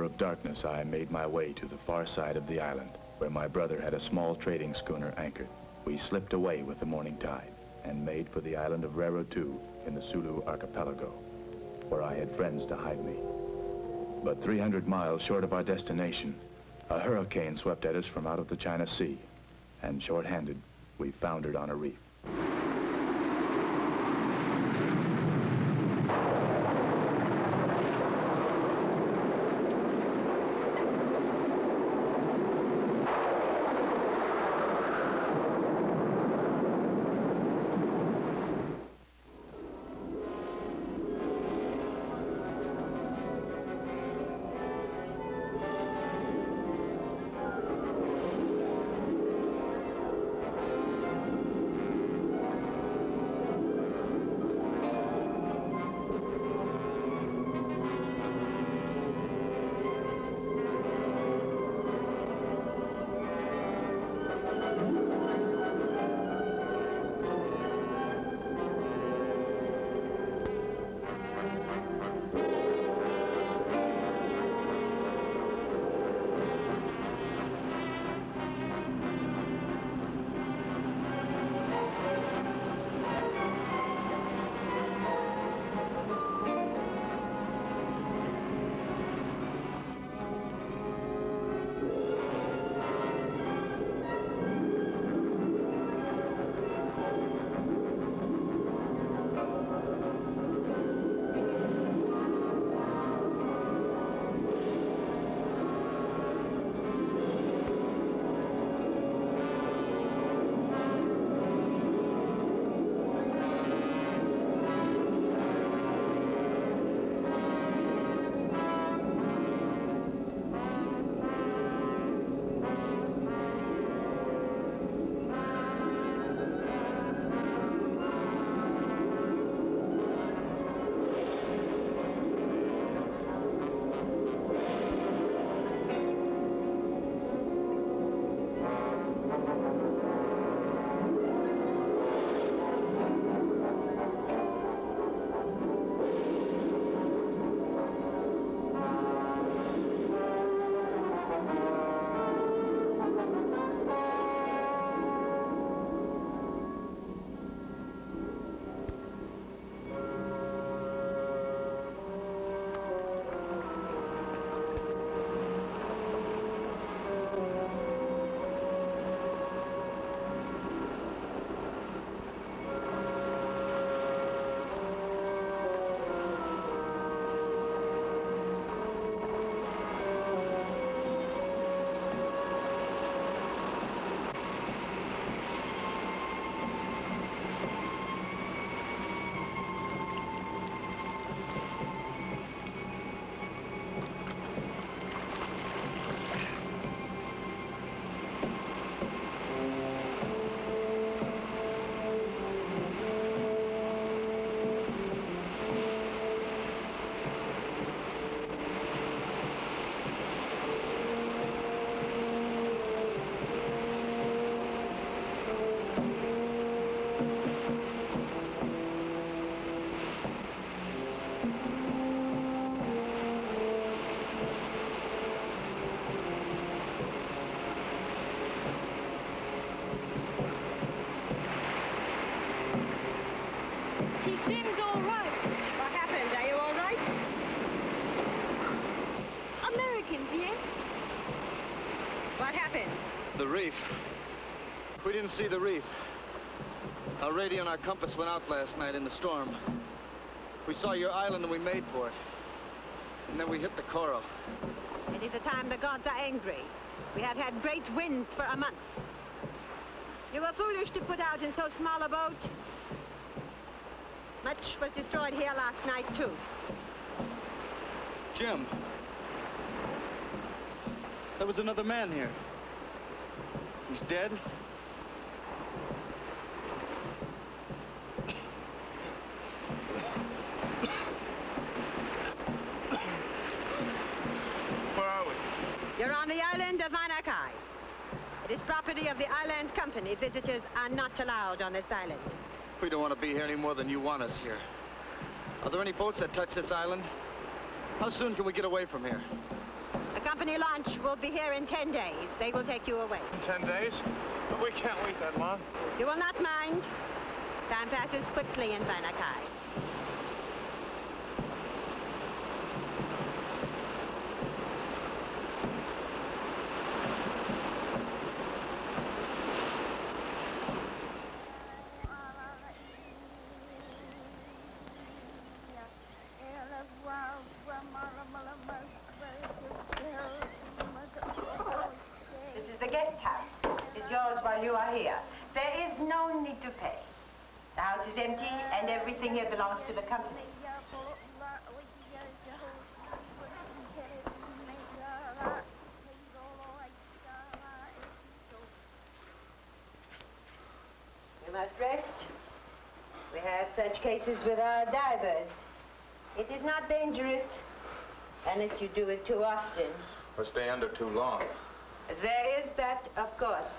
of darkness, I made my way to the far side of the island, where my brother had a small trading schooner anchored. We slipped away with the morning tide and made for the island of Rarotu in the Sulu archipelago, where I had friends to hide me. But 300 miles short of our destination, a hurricane swept at us from out of the China Sea, and short-handed, we foundered on a reef. Didn't see the reef. Our radio and our compass went out last night in the storm. We saw your island and we made for it. And then we hit the coral. It is a time the gods are angry. We have had great winds for a month. You were foolish to put out in so small a boat. Much was destroyed here last night, too. Jim. There was another man here. He's dead? Where are we? You're on the island of Manakai. It is property of the island company. Visitors are not allowed on this island. We don't want to be here any more than you want us here. Are there any boats that touch this island? How soon can we get away from here? A company launch will be here in 10 days. They will take you away. In ten days? But we can't wait that long. You will not mind. Time passes quickly in Vanakai. This is the guest house. It's yours while you are here. There is no need to pay. The house is empty and everything here belongs to the company. You must rest. We have such cases with our divers. It is not dangerous unless you do it too often. Or stay under too long. There is that, of course.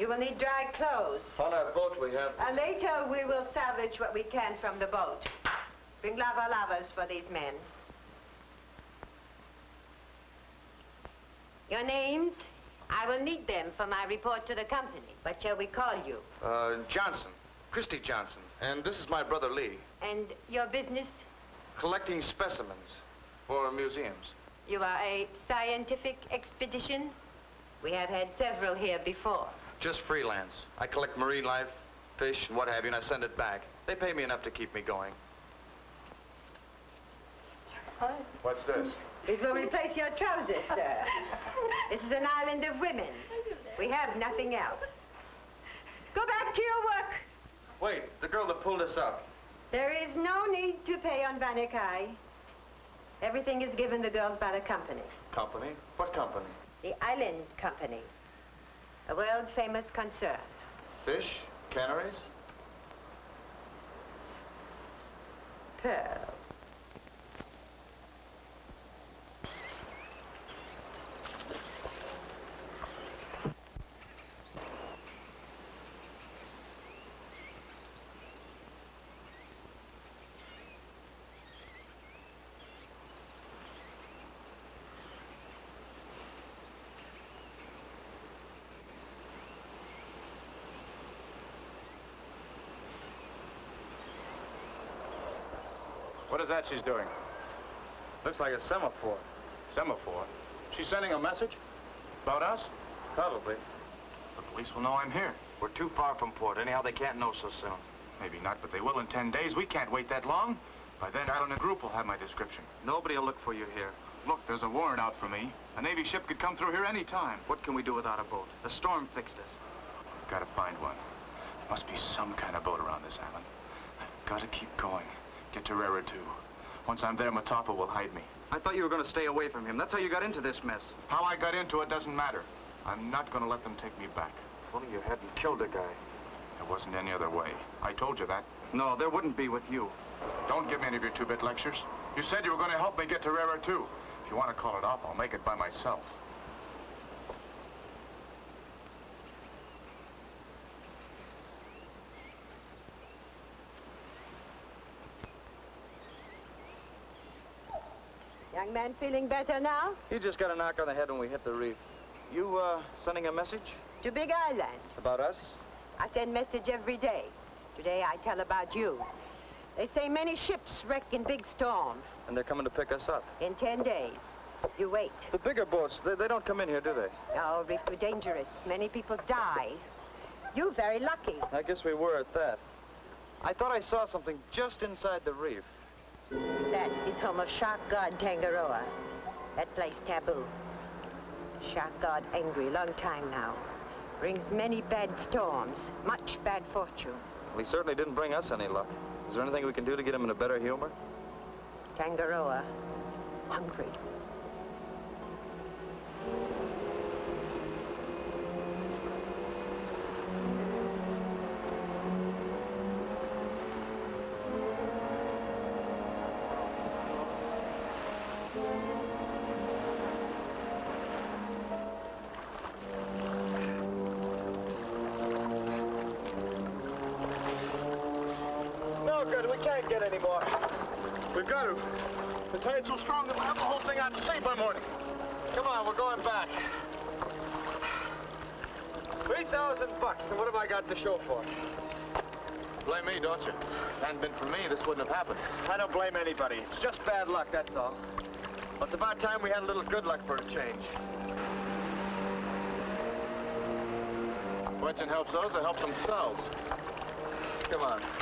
You will need dry clothes. On our boat we have... And later we will salvage what we can from the boat. Bring lava lavas for these men. Your names? I will need them for my report to the company. What shall we call you? Uh, Johnson. Christy Johnson. And this is my brother Lee. And your business? Collecting specimens for museums. You are a scientific expedition? We have had several here before. Just freelance. I collect marine life, fish, and what have you, and I send it back. They pay me enough to keep me going. Hi. What's this? It will replace your trousers, sir. this is an island of women. We have nothing else. Go back to your work. Wait, the girl that pulled us up. There is no need to pay on Vanikai. Everything is given the girls by the company. Company? What company? The Island Company. A world-famous concern. Fish? Canneries? Pearl. What is that she's doing? Looks like a semaphore. Semaphore? She's sending a message? About us? Probably. The police will know I'm here. We're too far from port. Anyhow, they can't know so soon. Maybe not, but they will in ten days. We can't wait that long. By then, Island and a Group will have my description. Nobody will look for you here. Look, there's a warrant out for me. A Navy ship could come through here any time. What can we do without a boat? The storm fixed us. Gotta find one. There must be some kind of boat around this island. I've got to keep going. Get to Rara, too. Once I'm there, Matapa will hide me. I thought you were going to stay away from him. That's how you got into this mess. How I got into it doesn't matter. I'm not going to let them take me back. If only you hadn't killed a guy. There wasn't any other way. I told you that. No, there wouldn't be with you. Don't give me any of your two-bit lectures. You said you were going to help me get to Rara, too. If you want to call it off, I'll make it by myself. Young man feeling better now? You just got a knock on the head when we hit the reef. You, uh, sending a message? To Big Island. About us? I send message every day. Today I tell about you. They say many ships wreck in big storm. And they're coming to pick us up. In ten days. You wait. The bigger boats, they, they don't come in here, do they? Oh, reef too dangerous. Many people die. You very lucky. I guess we were at that. I thought I saw something just inside the reef. That is home of shark god Tangaroa. That place taboo. Shark god angry long time now. Brings many bad storms, much bad fortune. Well, He certainly didn't bring us any luck. Is there anything we can do to get him in a better humor? Tangaroa, hungry. We've. The tide's so strong that we'll have the whole thing out to sea by morning. Come on, we're going back. 3,000 bucks, and what have I got to show for it? Blame me, don't you? Hadn't been for me, this wouldn't have happened. I don't blame anybody. It's just bad luck, that's all. Well, it's about time we had a little good luck for a change. Question helps those that help themselves. Come on.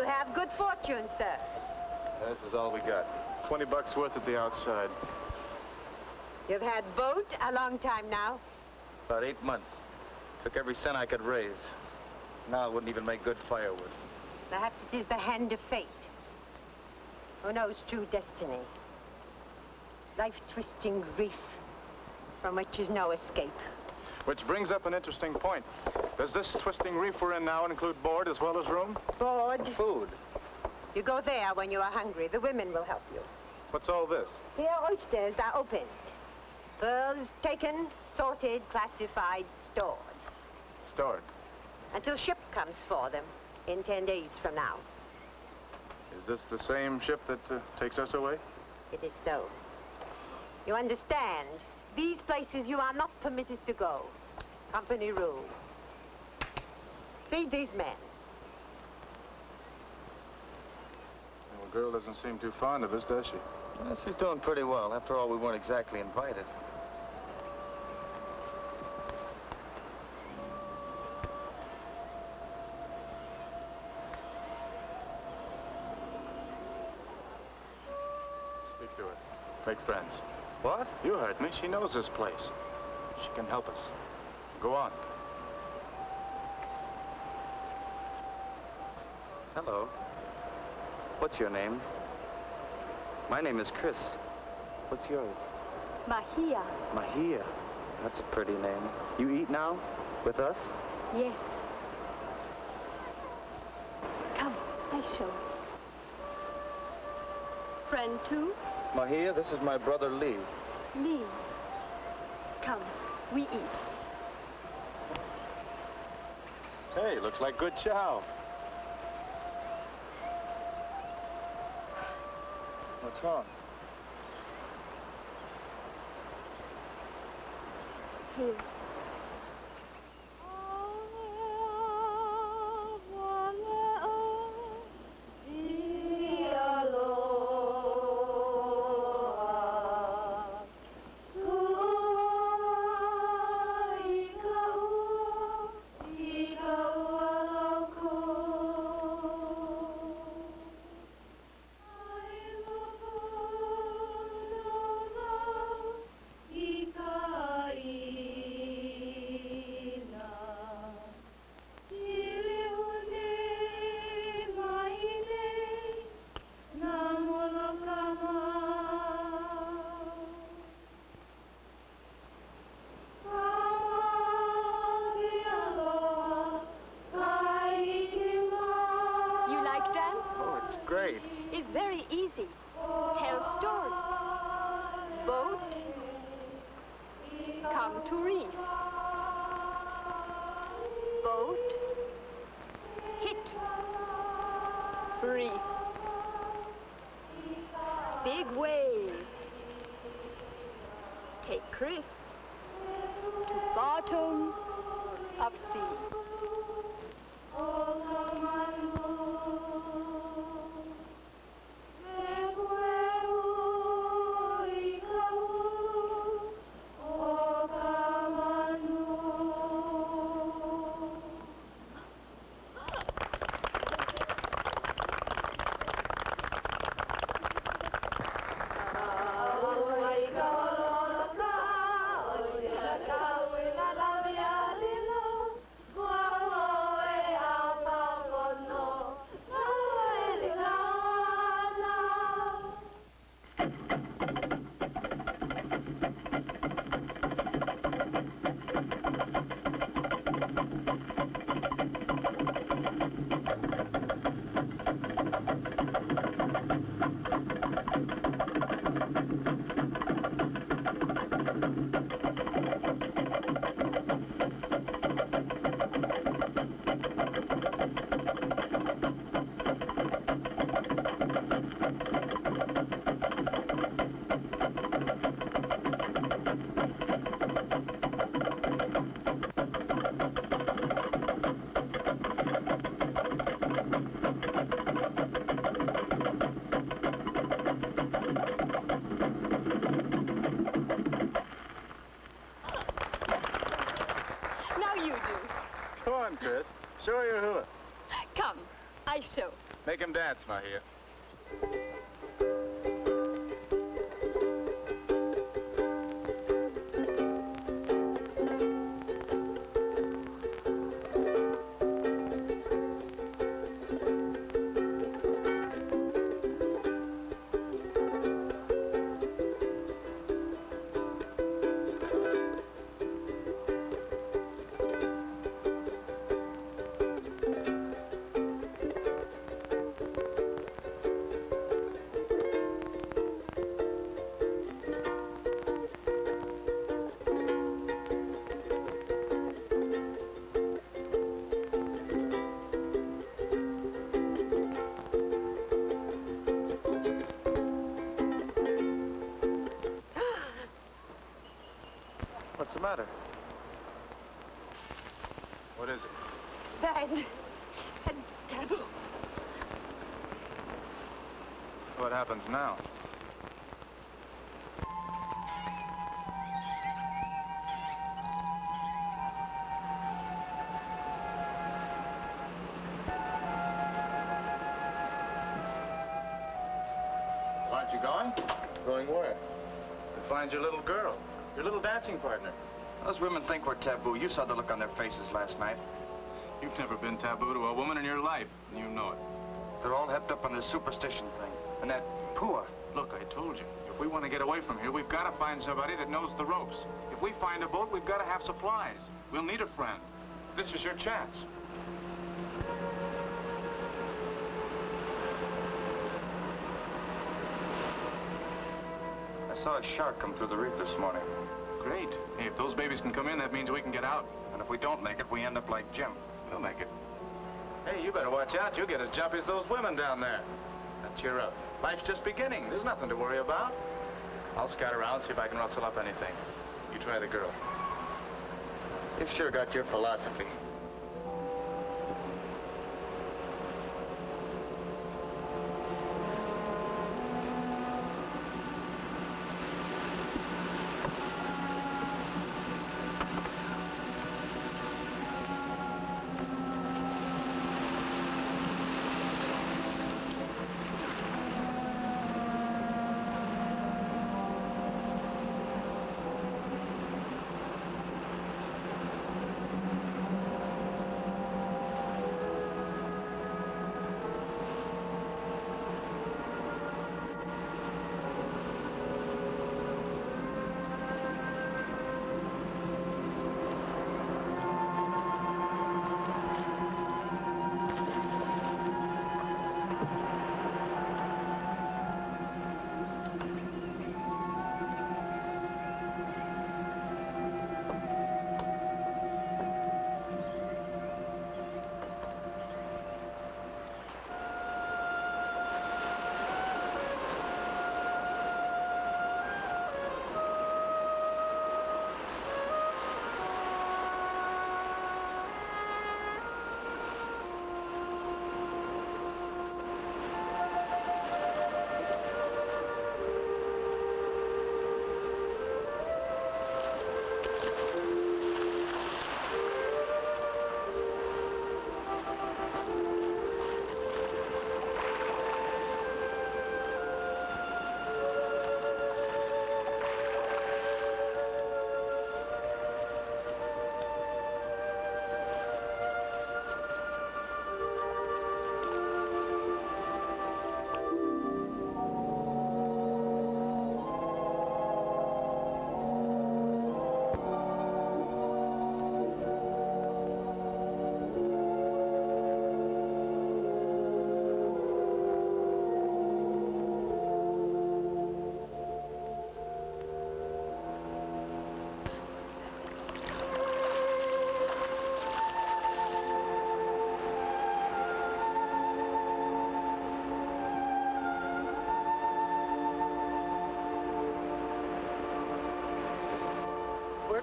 You have good fortune, sir. This is all we got. 20 bucks worth at the outside. You've had boat a long time now. About eight months. Took every cent I could raise. Now it wouldn't even make good firewood. Perhaps it is the hand of fate. Who knows true destiny? Life-twisting reef from which is no escape. Which brings up an interesting point. Does this twisting reef we're in now include board as well as room? Board. Food. You go there when you are hungry. The women will help you. What's all this? Here oysters are opened. Pearls taken, sorted, classified, stored. Stored. Until ship comes for them in ten days from now. Is this the same ship that uh, takes us away? It is so. You understand? These places you are not permitted to go. Company rule. Feed these men. Well, the girl doesn't seem too fond of us, does she? Well, she's doing pretty well. After all, we weren't exactly invited. Speak to her. Make friends. What? You heard me. She knows this place. She can help us. Go on. Hello. What's your name? My name is Chris. What's yours? Mahia. Mahia. That's a pretty name. You eat now? With us? Yes. Come, I show. Friend too? Mahia, this is my brother Lee. Lee. Come, we eat. Hey, looks like good chow. What's wrong? Here. Show your hula. Come, I show. Make him dance, Mahia. What's the matter? What is it? Bad. And terrible. What happens now? Aren't you going? Going where? To find your little girl, your little dancing partner. Those women think we're taboo. You saw the look on their faces last night. You've never been taboo to a woman in your life, and you know it. They're all hepped up on this superstition thing. And that poor. Look, I told you, if we want to get away from here, we've got to find somebody that knows the ropes. If we find a boat, we've got to have supplies. We'll need a friend. This is your chance. Saw a shark come through the reef this morning. Great. Hey, if those babies can come in, that means we can get out. And if we don't make it, we end up like Jim. We'll make it. Hey, you better watch out. You'll get as jumpy as those women down there. Now, cheer up. Life's just beginning. There's nothing to worry about. I'll scout around, see if I can rustle up anything. You try the girl. You've sure got your philosophy.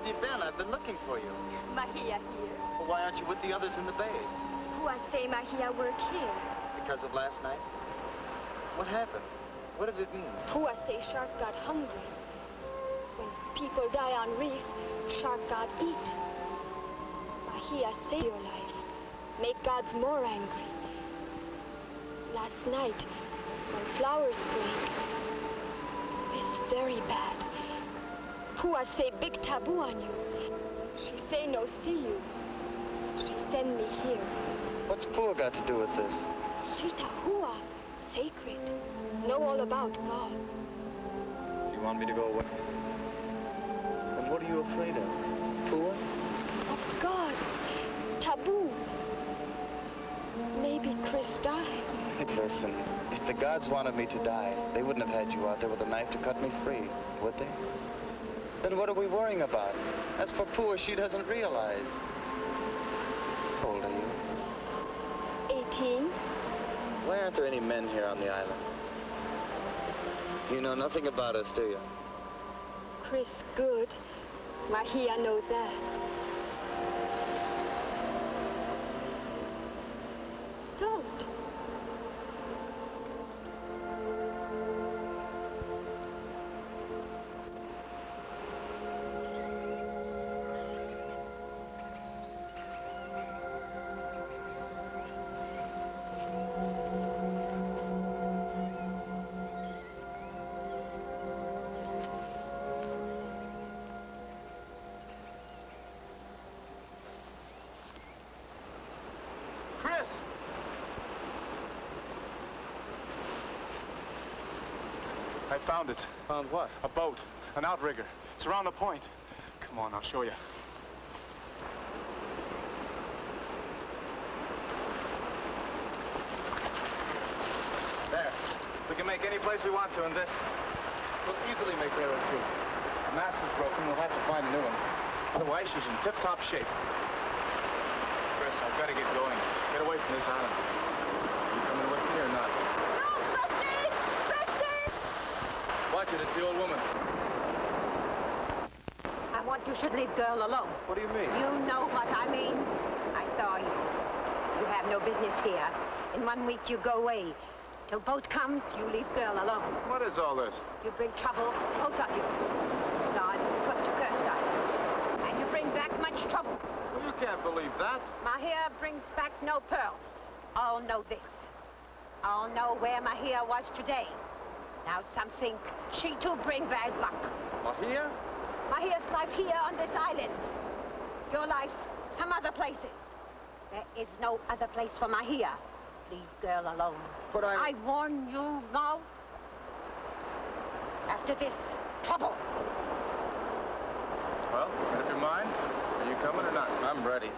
You been? I've been looking for you. Mahia here. Well, why aren't you with the others in the bay? Who I say Mahia work here. Because of last night? What happened? What did it mean? Who I say shark got hungry. When people die on reef, shark god eat. Mahia save your life. Make gods more angry. Last night, when flowers break, it's very bad. Who I say big taboo on you. She say no see you. She send me here. What's Pua got to do with this? Shita Hua, sacred. Know all about God. You want me to go away? And what are you afraid of? Pua? Of gods. Taboo. Maybe Chris died. Listen, if the gods wanted me to die, they wouldn't have had you out there with a knife to cut me free, would they? Then what are we worrying about? As for poor she doesn't realize. How old are you? 18. Why aren't there any men here on the island? You know nothing about us, do you? Chris good. Mahia know that. Found it. Found what? A boat. An outrigger. It's around the point. Come on, I'll show you. There. We can make any place we want to in this. We'll easily make Arrow 2. The mast is broken. We'll have to find a new one. Otherwise, she's in tip-top shape. Chris, I've got to get going. Get away from this island. You coming with me or not? It's the old woman. I want you should leave girl alone. What do you mean? You know what I mean. I saw you. You have no business here. In one week you go away. Till boat comes, you leave girl alone. What is all this? You bring trouble, both of you. God put to curse us. And you bring back much trouble. Well, you can't believe that. Mahia brings back no pearls. All know this. All know where Mahia was today. Now some think she too bring bad luck. Mahia? Mahia's life here on this island. Your life some other places. There is no other place for Mahia. Leave girl alone. But I... I warn you now. After this, trouble. Well, up your mind? Are you coming or not? I'm ready.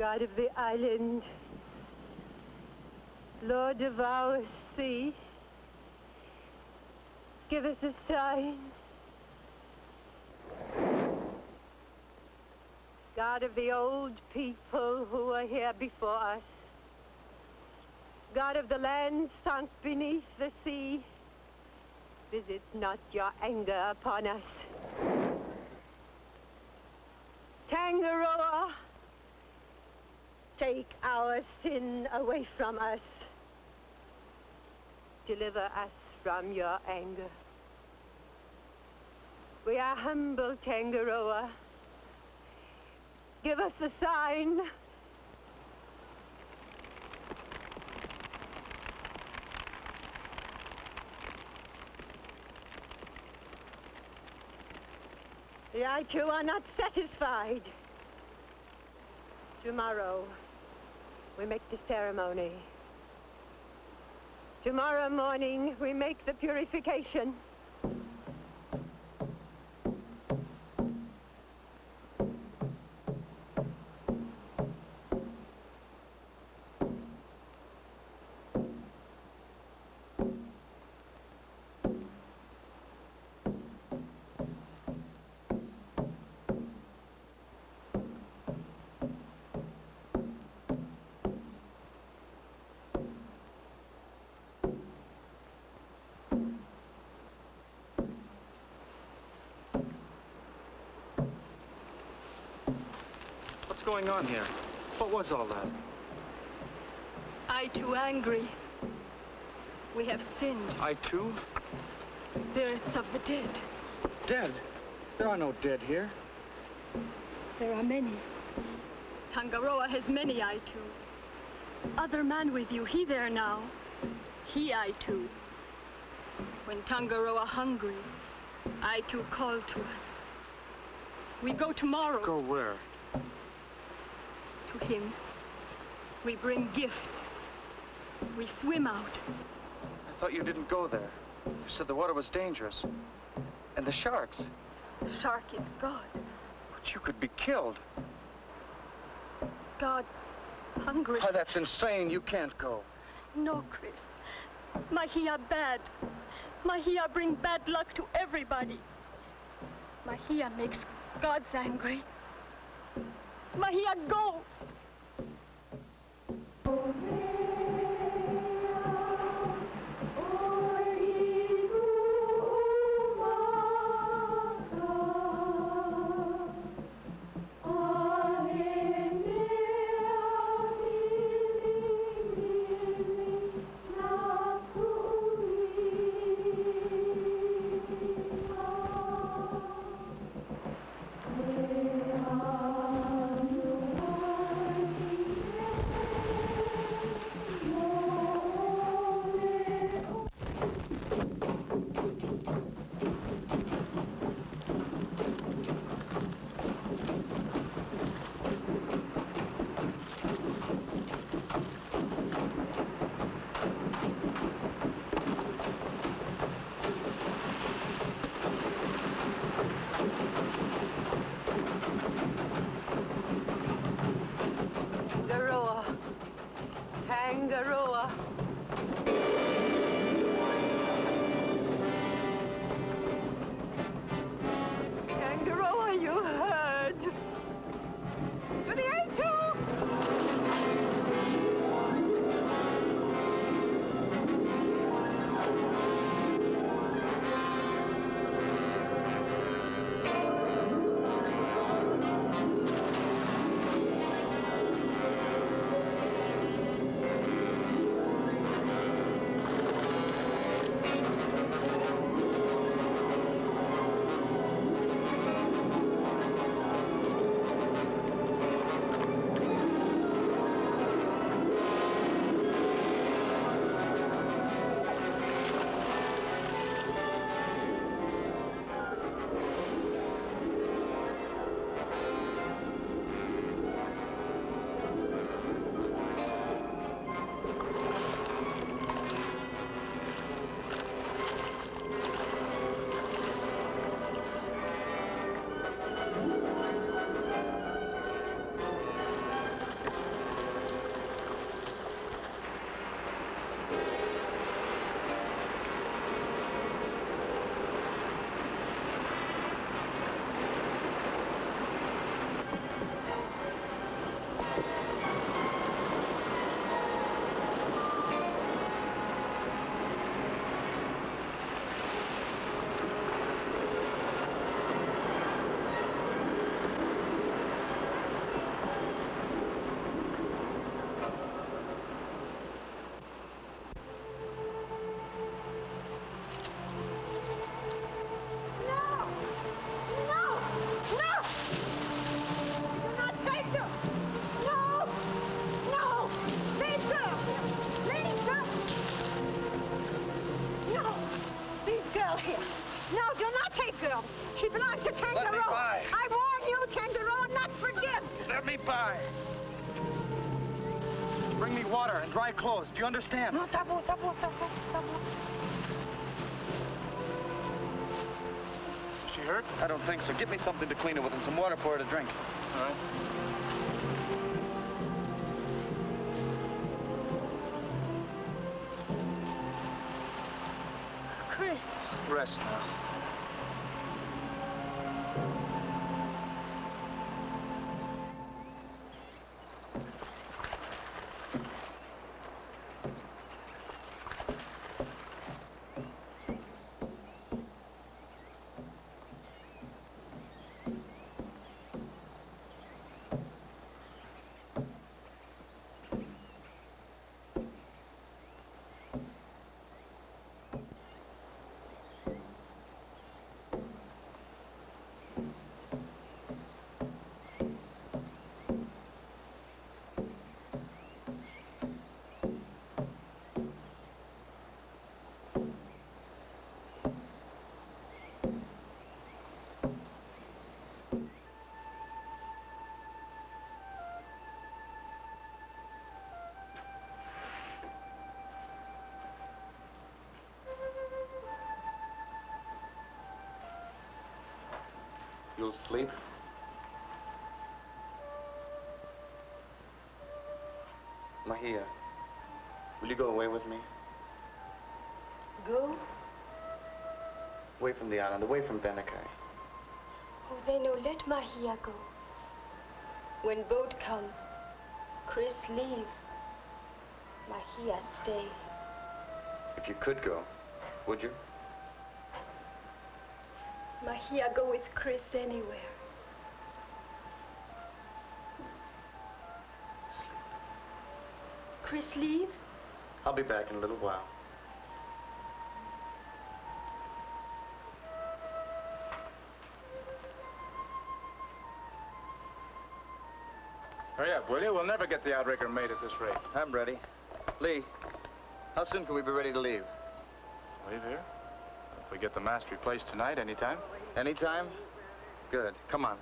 God of the island, Lord of our sea, Give us a sign. God of the old people who were here before us. God of the land sunk beneath the sea. Visit not your anger upon us. Tangaroa, take our sin away from us. Deliver us from your anger. We are humble, Tangaroa. Give us a sign. The Aitu are not satisfied. Tomorrow, we make the ceremony. Tomorrow morning, we make the purification. Going on here? What was all that? Aitu angry. We have sinned. I too? Spirits of the dead. Dead? There are no dead here. There are many. Tangaroa has many I too. Other man with you, he there now. He I too. When Tangaroa hungry, I too call to us. We go tomorrow Go where? To him. We bring gift. We swim out. I thought you didn't go there. You said the water was dangerous. And the sharks. The shark is God. But you could be killed. God hungry. Why, that's insane. You can't go. No, Chris. Mahia bad. Mahia bring bad luck to everybody. Mahia makes gods angry. Mahia go. Water and dry clothes. Do you understand? No, tabu, tabu, tabu, tabu. She hurt? I don't think so. Get me something to clean her with and some water for her to drink. All right. Chris. Rest now. Sleep? Mahia, will you go away with me? Go? Away from the island, away from Benakai. Oh, then no, let Mahia go. When boat come, Chris leave. Mahia stay. If you could go, would you? Mahia go with Chris anywhere. Chris leave? I'll be back in a little while. Hurry up, will you? We'll never get the outrigger made at this rate. I'm ready. Lee, how soon can we be ready to leave? Leave here? We get the mast replaced tonight, anytime. Anytime? Good. Come on.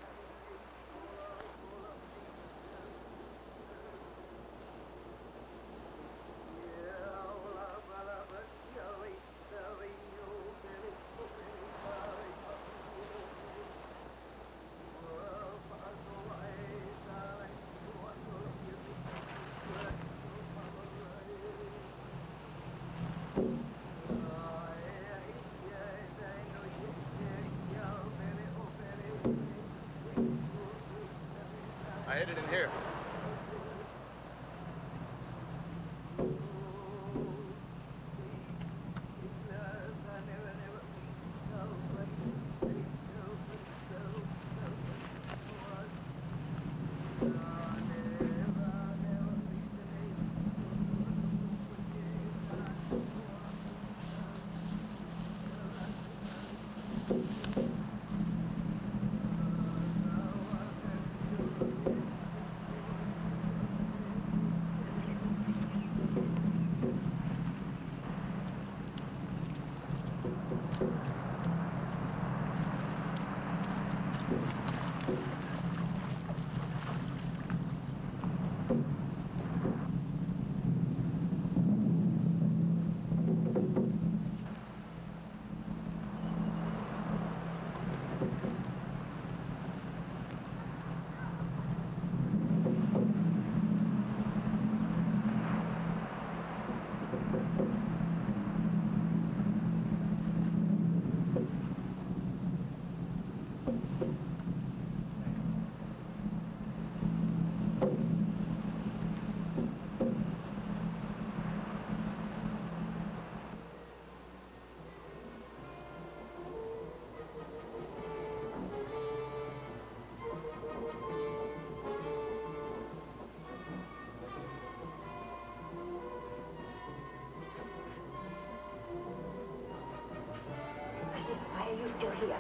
You still here?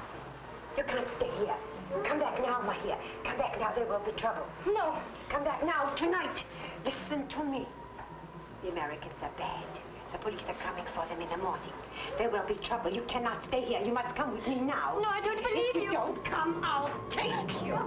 You can't stay here. Come back now, Mahia. Come back now. There will be trouble. No. Come back now, tonight. Listen to me. The Americans are bad. The police are coming for them in the morning. There will be trouble. You cannot stay here. You must come with me now. No, I don't believe if you. you don't come, I'll take you.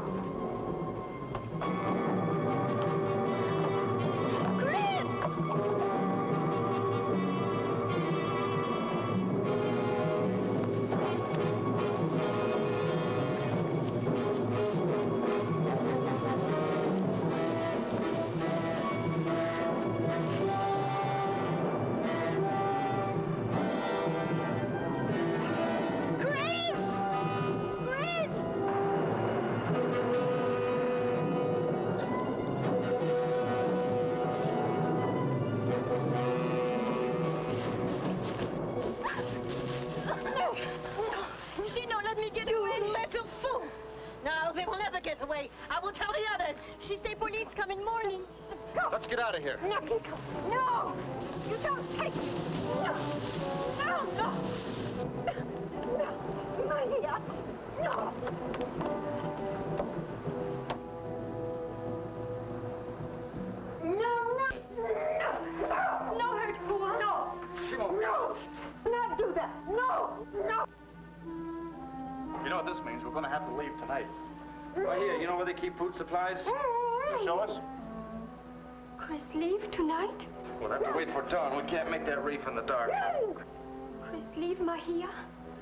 Get out of here. No, Kiko. No! You don't take me! No! No, no! No! Maria! No! No, no! No! No hurt, Pua. No! She won't. No! Not do that! No! No! You know what this means? We're going to have to leave tonight. Right here, you know where they keep food supplies? You show us? Chris leave tonight? We'll have to wait for dawn. We can't make that reef in the dark. Chris leave Mahia?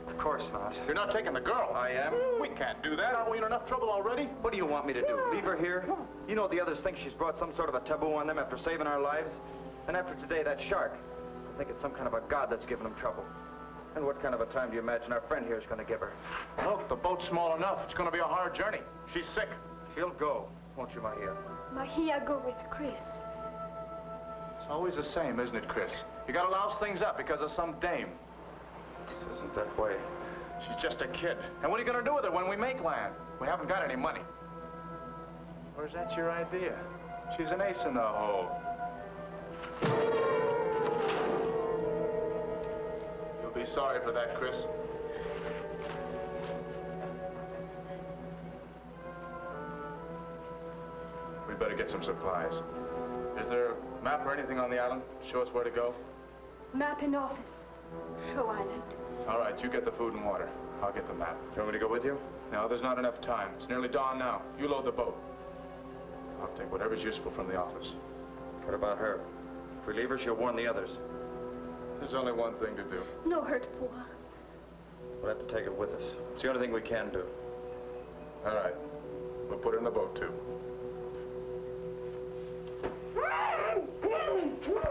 Of course not. You're not taking the girl. I am. We can't do that. Aren't we in enough trouble already? What do you want me to do? Leave her here? You know the others think she's brought some sort of a taboo on them after saving our lives? And after today, that shark. I think it's some kind of a god that's giving them trouble. And what kind of a time do you imagine our friend here is going to give her? Look, the boat's small enough. It's going to be a hard journey. She's sick. She'll go, won't you, Mahia? Mahia go with Chris. Always the same, isn't it, Chris? You gotta louse things up because of some dame. This isn't that way. She's just a kid. And what are you gonna do with her when we make land? We haven't got any money. Or is that your idea? She's an ace in the hole. You'll be sorry for that, Chris. We'd better get some supplies. Is there a map or anything on the island? Show us where to go? Map in office. Show Island. All right, you get the food and water. I'll get the map. Do You want me to go with you? No, there's not enough time. It's nearly dawn now. You load the boat. I'll take whatever's useful from the office. What about her? If we leave her, she'll warn the others. There's only one thing to do. No hurt, Pua. We'll have to take her with us. It's the only thing we can do. All right. We'll put her in the boat, too. Come on, come on, come on.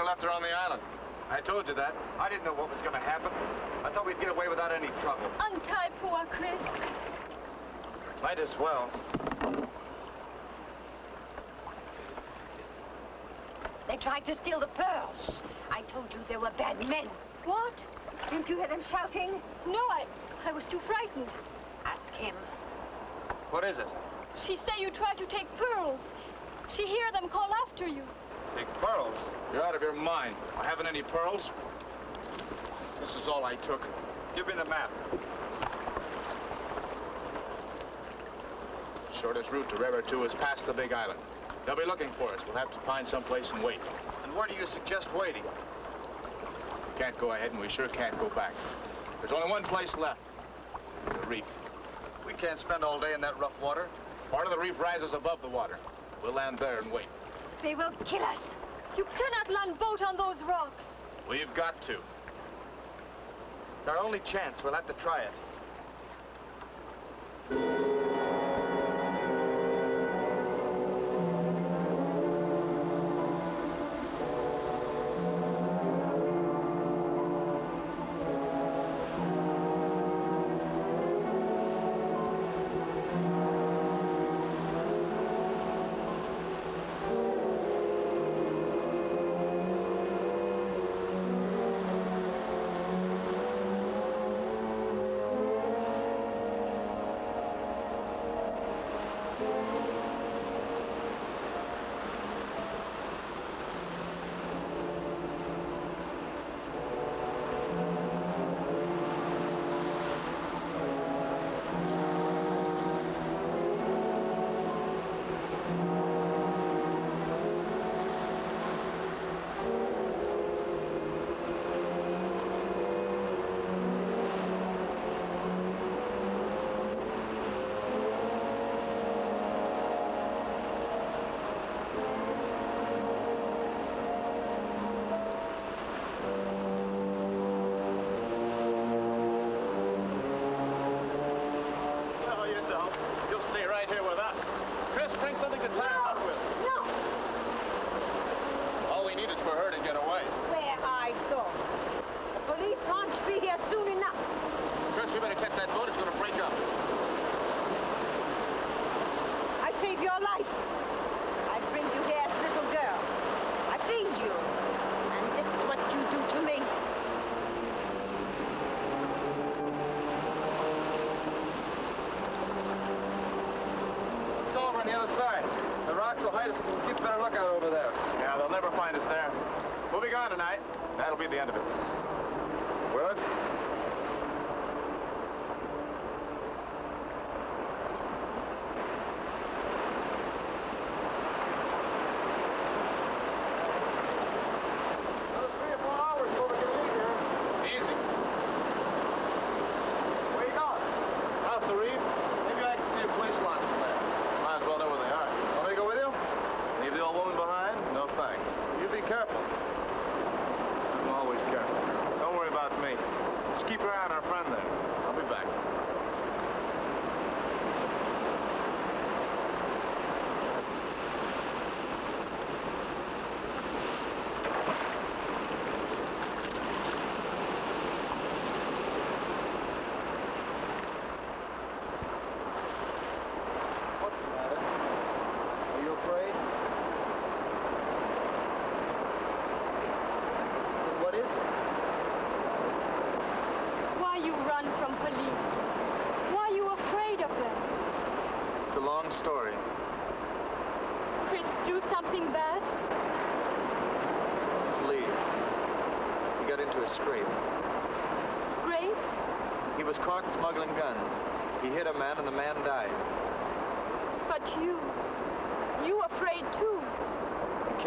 Have left her on the island. I told you that. I didn't know what was going to happen. I thought we'd get away without any trouble. Untie Pua, Chris. Might as well. They tried to steal the pearls. I told you they were bad men. What? Didn't you hear them shouting? No, I, I was too frightened. Ask him. What is it? She say you try to take pearls. She hear them call after you. Take pearls? You're out of your mind. I haven't any pearls. This is all I took. Give me the map. Shortest route to Rara 2 is past the big island. They'll be looking for us. We'll have to find some place and wait. And where do you suggest waiting? We can't go ahead, and we sure can't go back. There's only one place left. The reef. We can't spend all day in that rough water. Part of the reef rises above the water. We'll land there and wait. They will kill us. You cannot land boat on those rocks. We've got to. It's our only chance. We'll have to try it.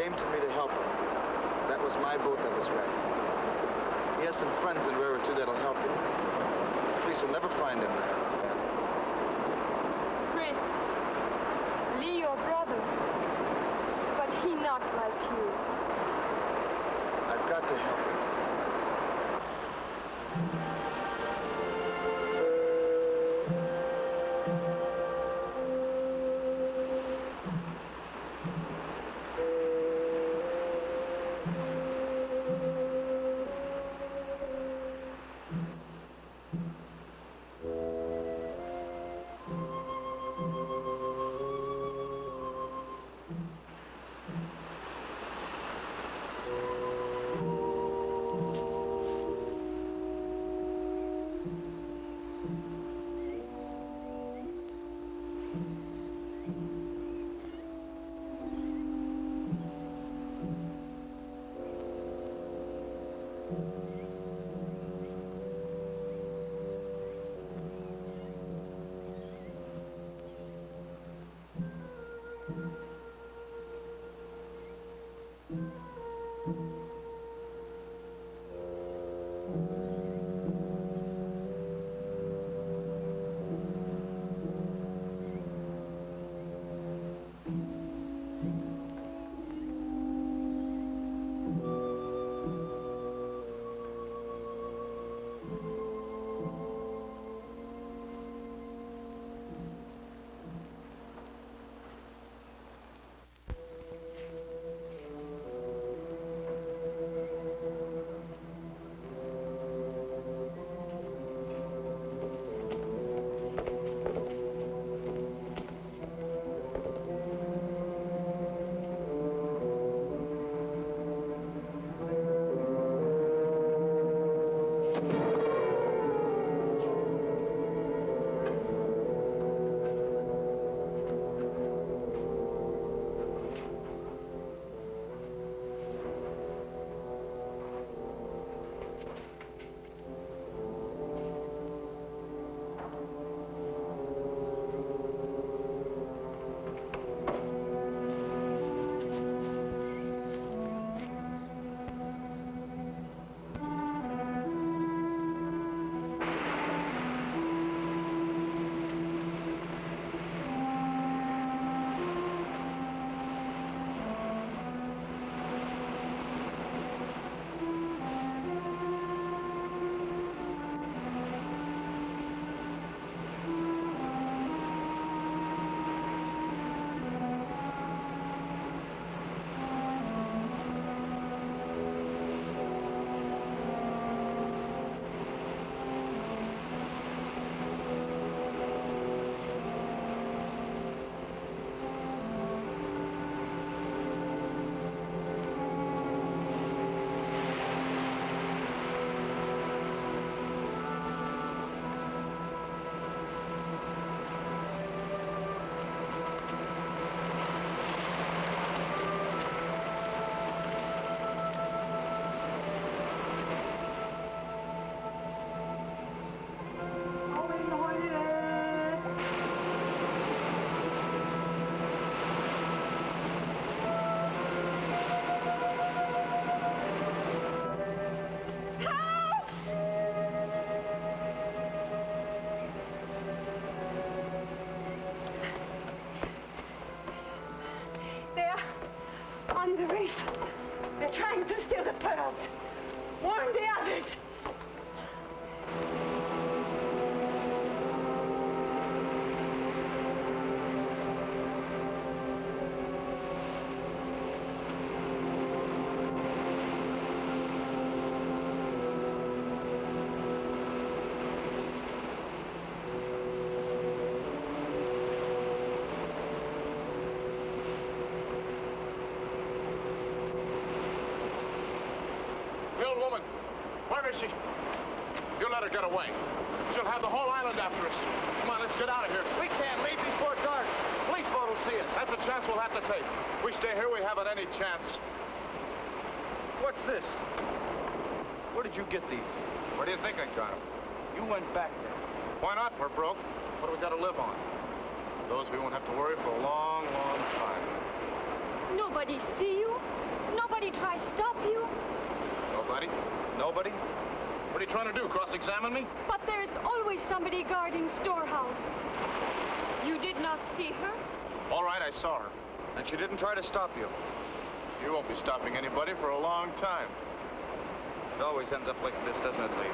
Came to me to help him. That was my boat that was wrecked. He has some friends in too that'll help him. The police will never find him there. Chris, Lee your brother. But he not like you. I've got to help him. Where is she? You let her get away. She'll have the whole island after us. Come on, let's get out of here. We can't leave before dark. Police boat will see us. That's a chance we'll have to take. If we stay here, we haven't any chance. What's this? Where did you get these? Where do you think I got them? You went back there. Why not? We're broke. What do we got to live on? Those we won't have to worry for a long, long time. Nobody see you? Nobody try stop you? Nobody? Nobody? What are you trying to do, cross-examine me? But there's always somebody guarding storehouse. You did not see her? All right, I saw her. And she didn't try to stop you. You won't be stopping anybody for a long time. It always ends up like this, doesn't it, Lee?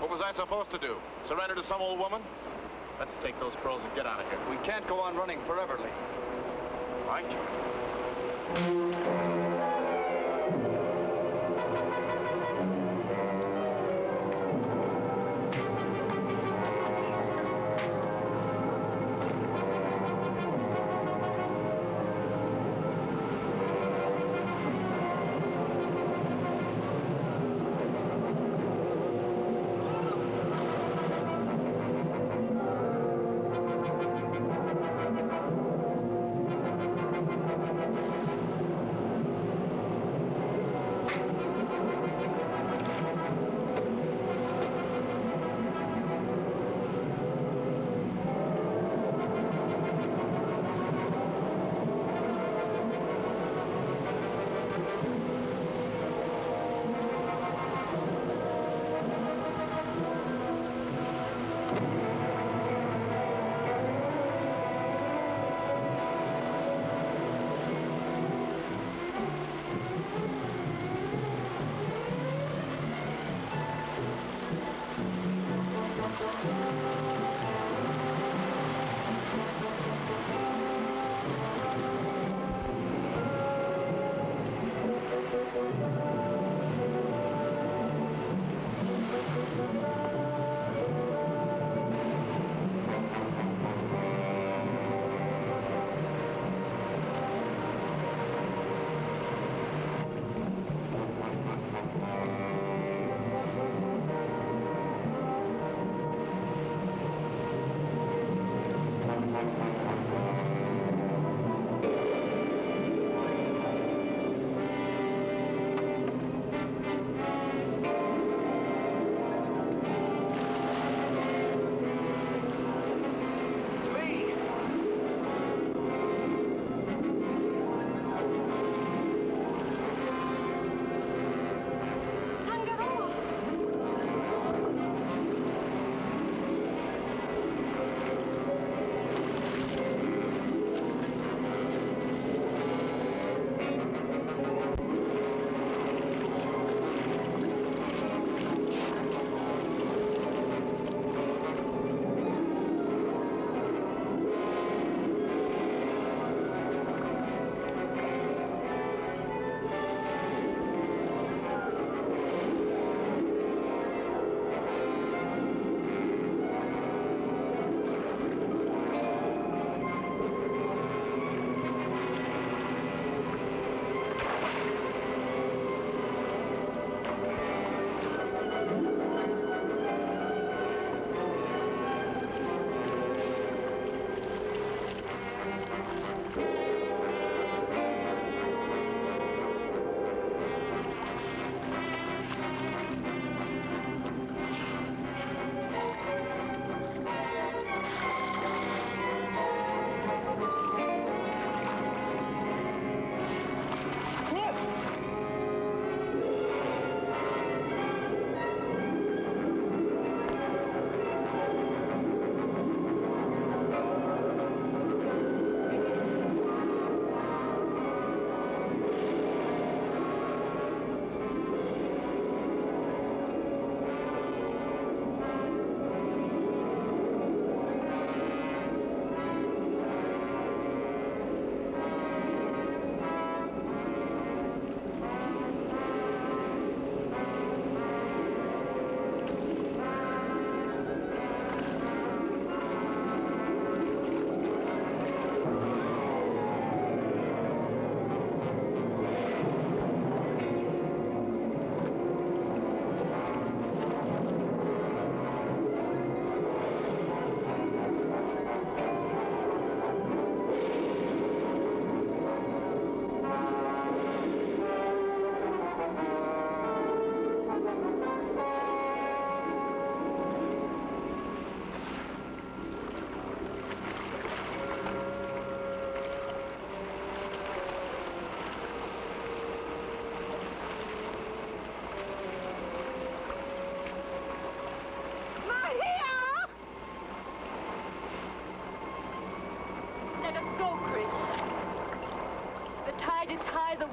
What was I supposed to do? Surrender to some old woman? Let's take those pearls and get out of here. We can't go on running forever, Lee.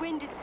When did